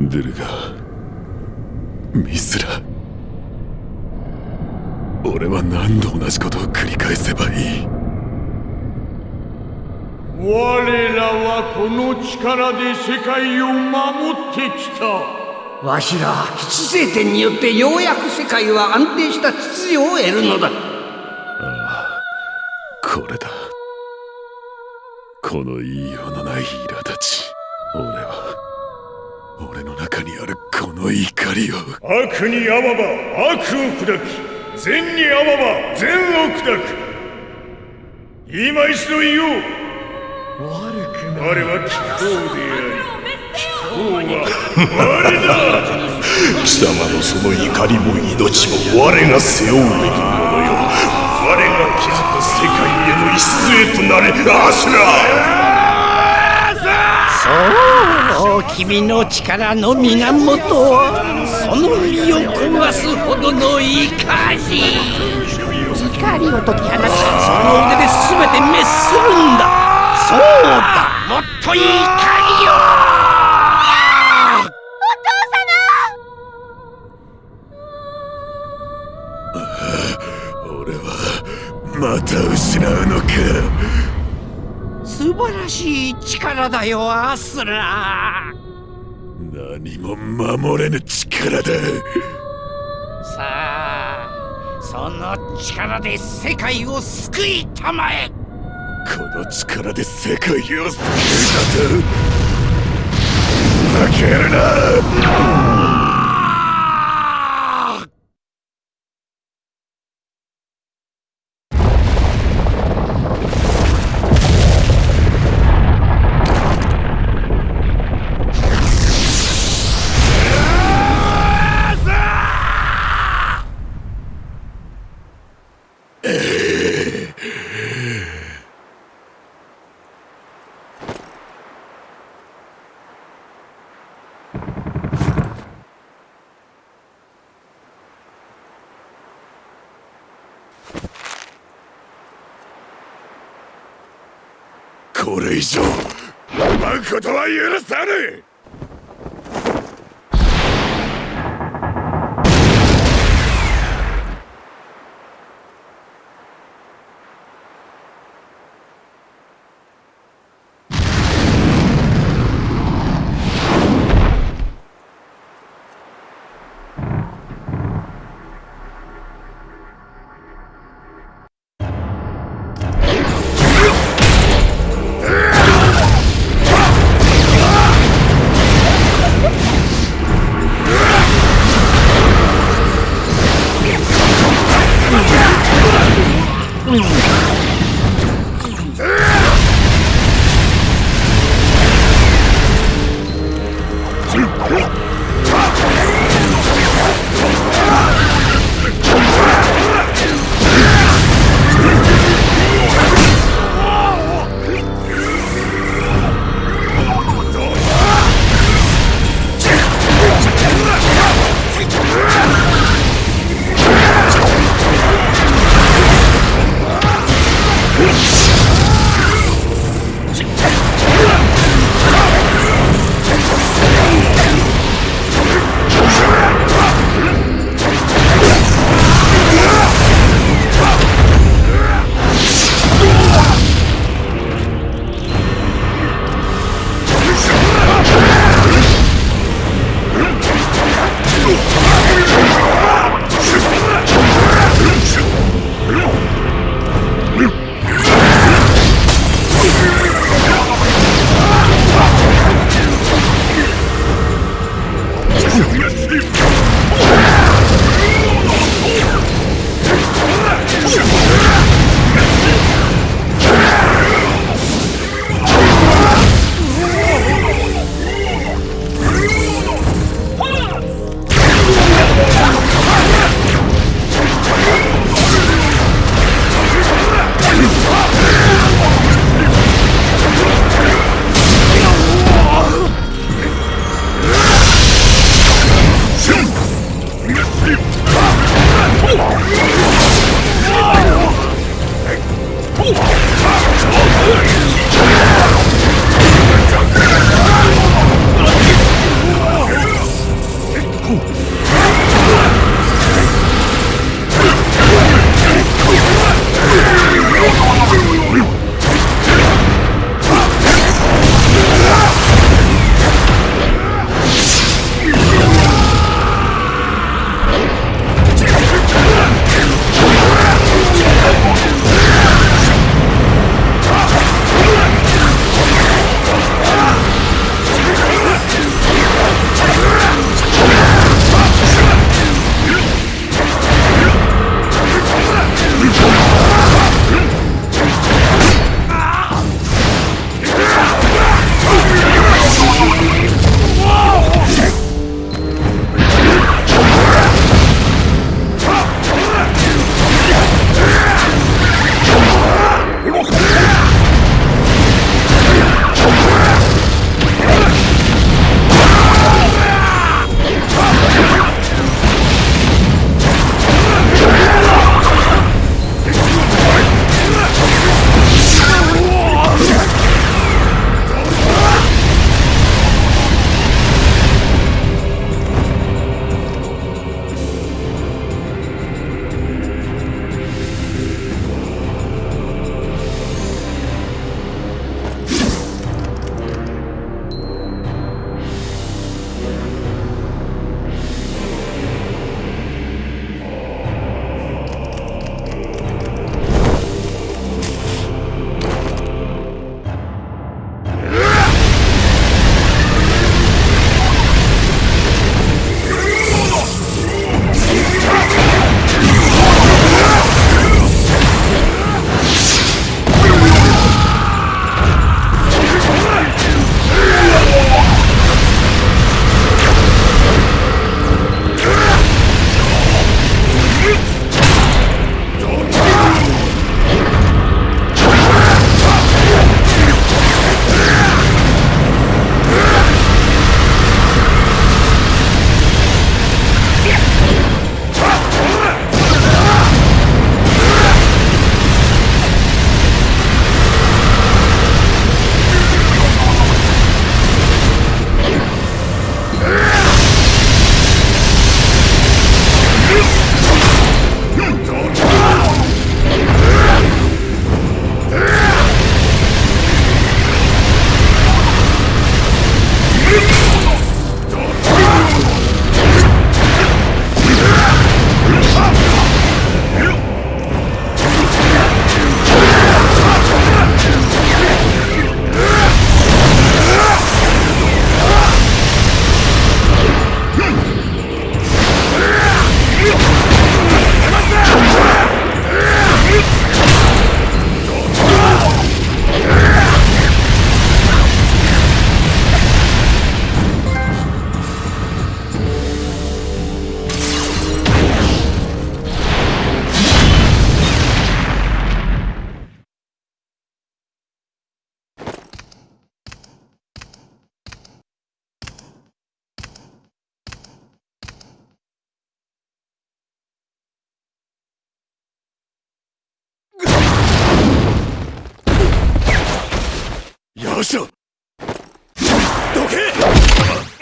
出るがミスラ。俺は何度同じことを繰り返せばいい？我らはこの力で世界を守ってきた。わしら吉星点によってようやく世界は安定した秩序を得るのだ。これだ。この言いようのない苛立ち俺は俺の中にあるこの怒りを。悪にあわば悪を砕き善にあわば善を砕く。今一度言おう。悪くない。我は気候であり気候は我だ。貴様のその怒りも命も我が背負うべきものよ。我が築く世界への礎となれ。アスラそう君の力の源はその身を焦がすほどの怒り。怒りを解き放ちその腕で全て滅するんだ。そうだもっと怒りをしい力だよアスラ何も守れぬ力だ。さあその力で世界を救いたまえ。この力で世界を救うだと。ふざけるな。これ以上奪うことは許さぬ。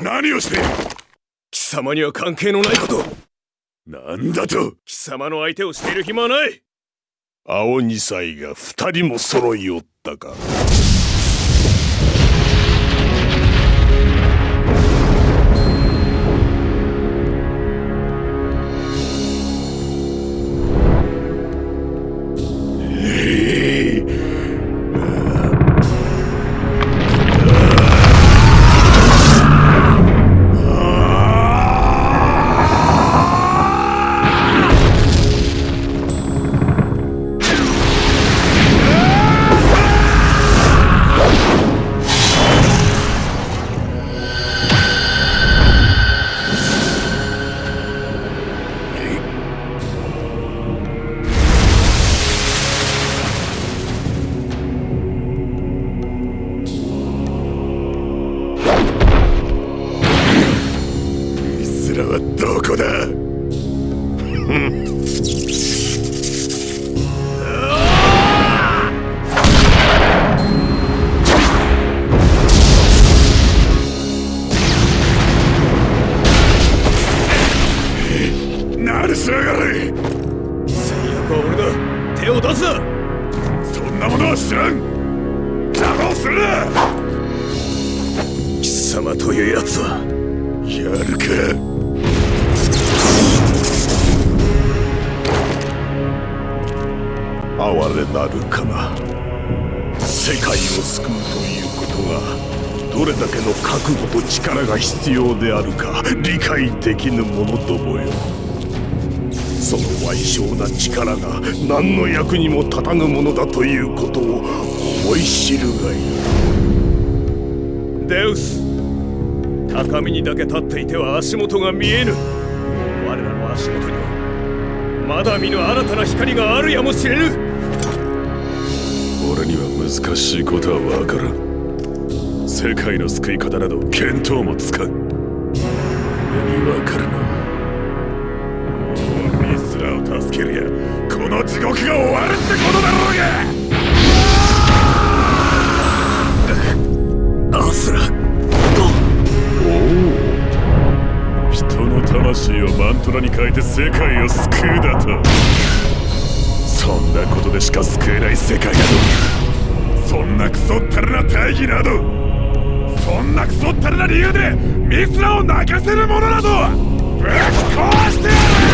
何をしている？貴様には関係のないこと。なんだと？貴様の相手をしている暇はない。青二歳が二人も揃いおったかというやつはやるか？哀れなるかな？世界を救うということがどれだけの覚悟と力が必要であるか理解できぬ者どもよ。その賠償な力が何の役にも立たぬものだということを思い知るがいい。デウス高みにだけ立っていては足元が見えぬ。我らの足元にはまだ見ぬ新たな光があるやもしれぬ。俺には難しいことはわからん。世界の救い方など見当もつかん。俺にわかるなもうミスラを助けるや。この地獄が終わるってことだろ虎に変えて世界を救うだと。そんなことでしか救えない世界などそんなクソったれな大義など。そんなクソったれな理由でミスラを泣かせる者など。ぶっ壊してやる！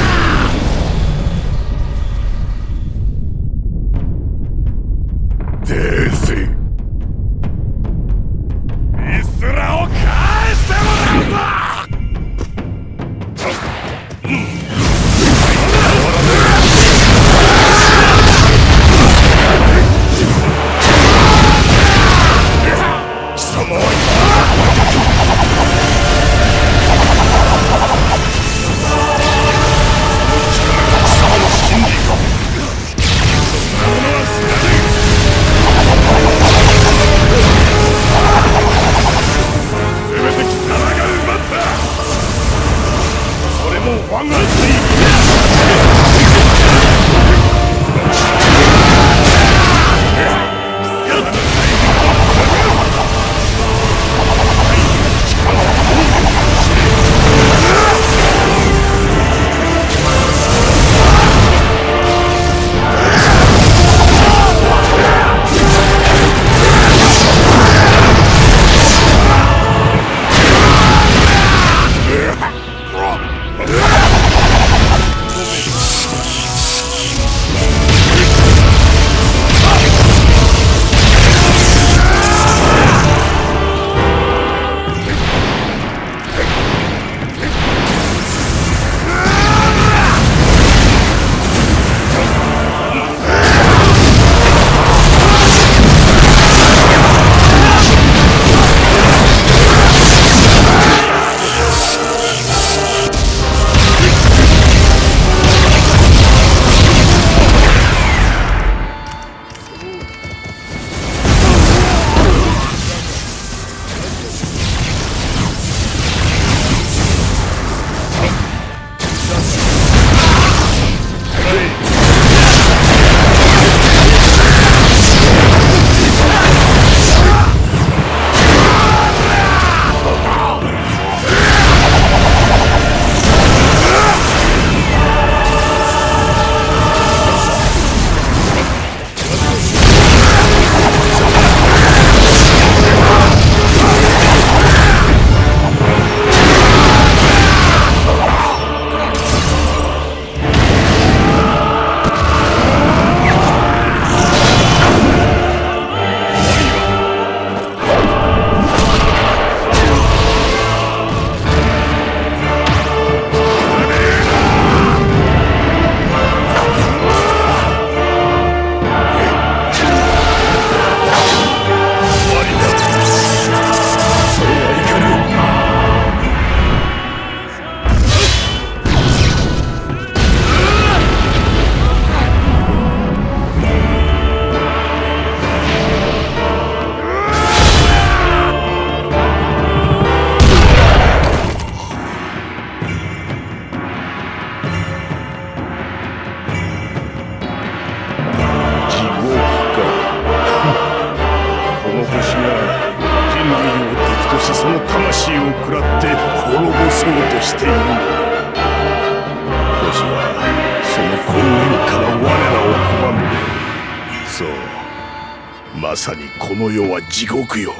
地獄よ。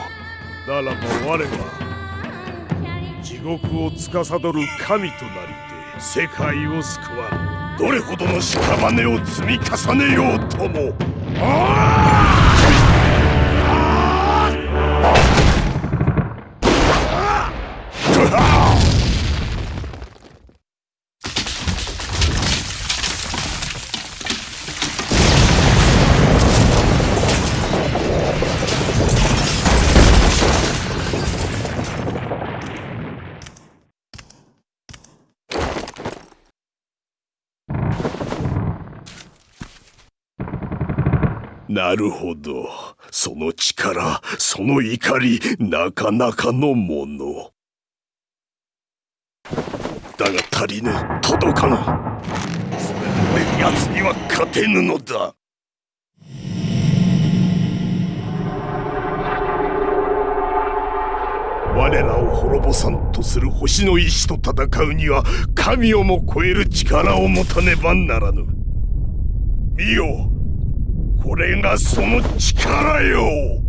ならば我は地獄を司る神となりて世界を救わん。どれほどの屍を積み重ねようとも。ああなるほど。その力、その怒り、なかなかのもの。だが足りぬ、届かぬ。それで奴には勝てぬのだ。我らを滅ぼさんとする星の石と戦うには神をも超える力を持たねばならぬ。見よこれがその力よ。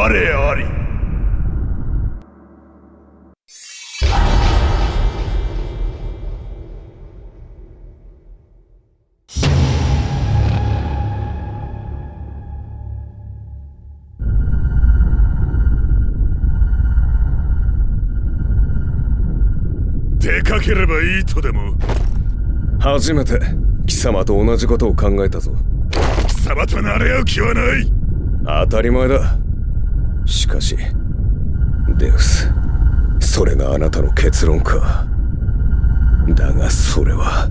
我あり。出かければいいとでも。初めて貴様と同じことを考えたぞ。貴様となれ合う気はない。当たり前だしかしデウスそれがあなたの結論か。だがそれは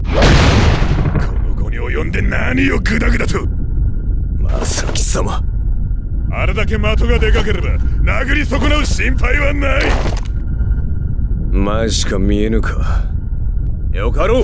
この後に及んで何をグダグダと。まさ貴様。あれだけ的がでかければ殴り損なう心配はない。前しか見えぬか。よかろう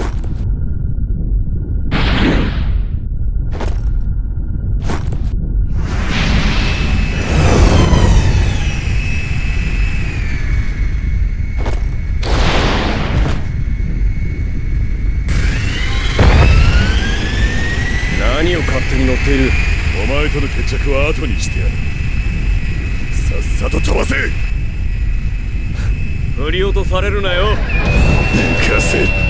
っている。お前との決着は後にしてやる。さっさと飛ばせ。振り落とされるなよ。抜かせ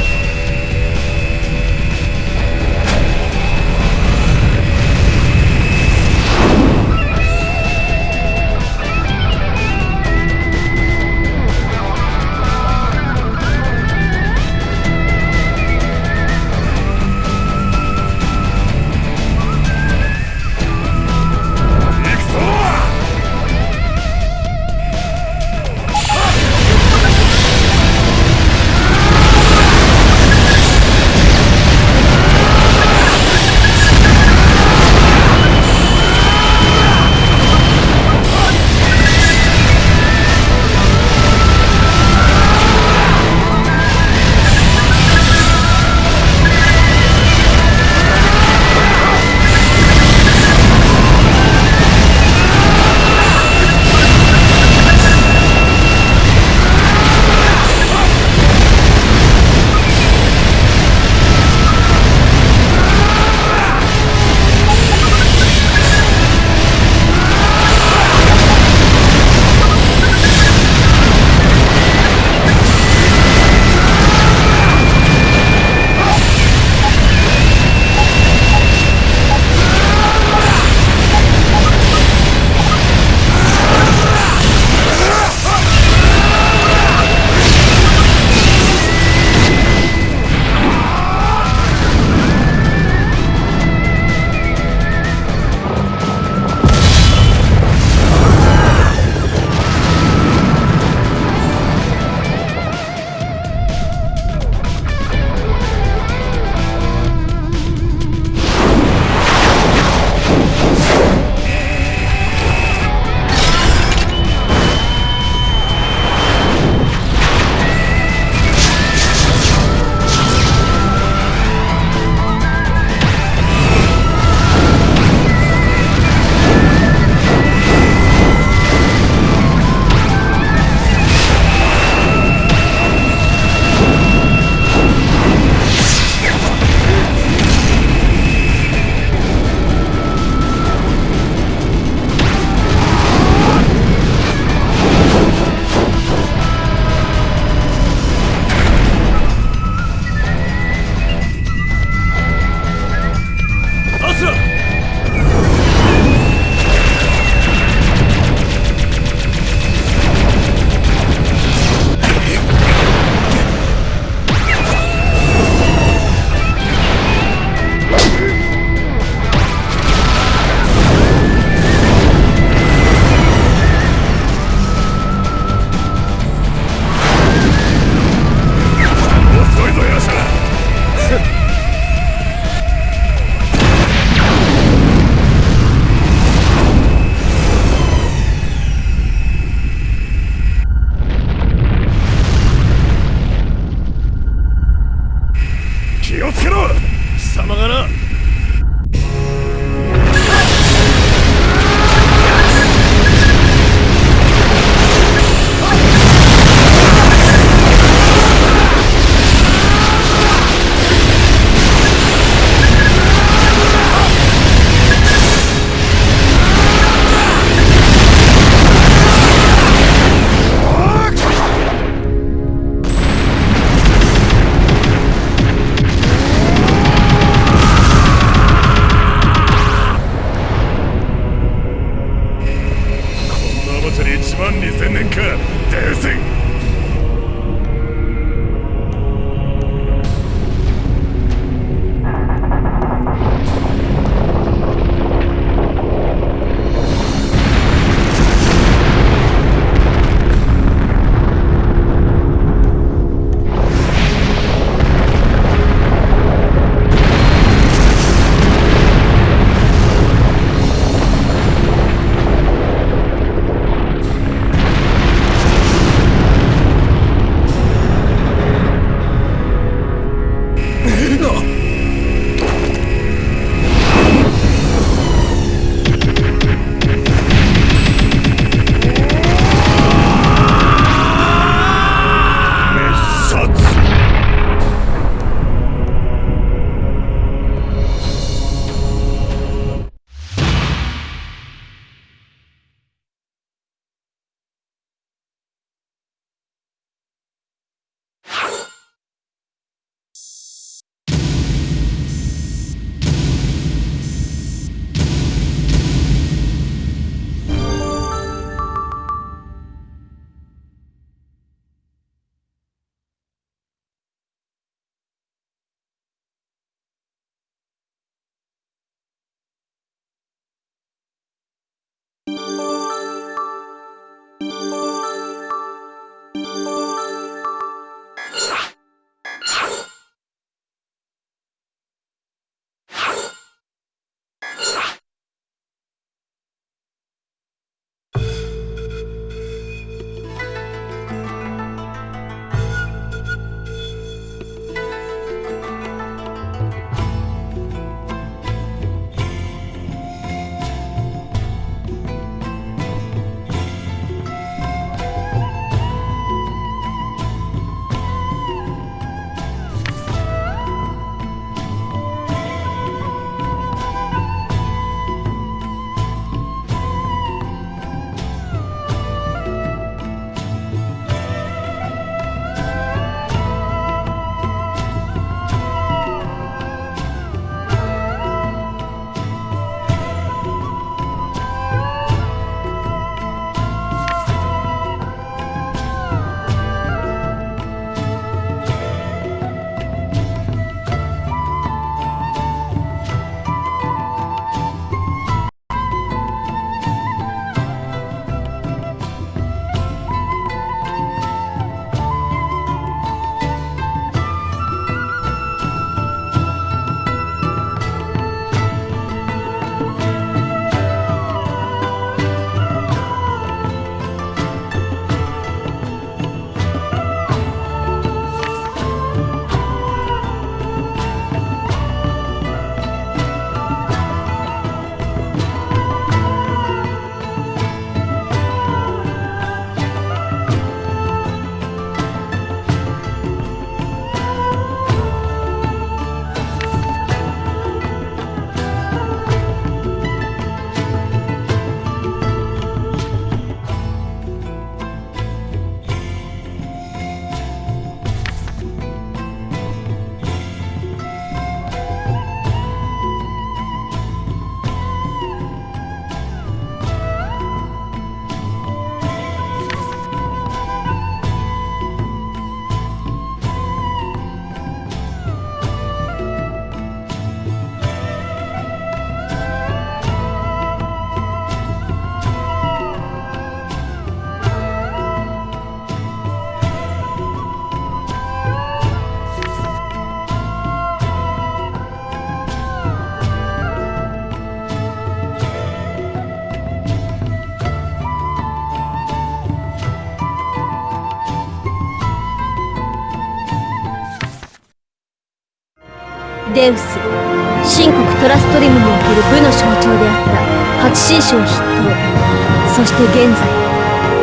トラストリムにおける部の象徴であった。八神将筆頭。そして現在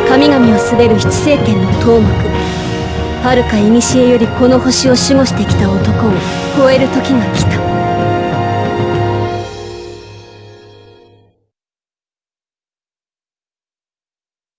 神々を滑る七聖剣の頭目。はるか古よりこの星を守護してきた男を超える時が来た。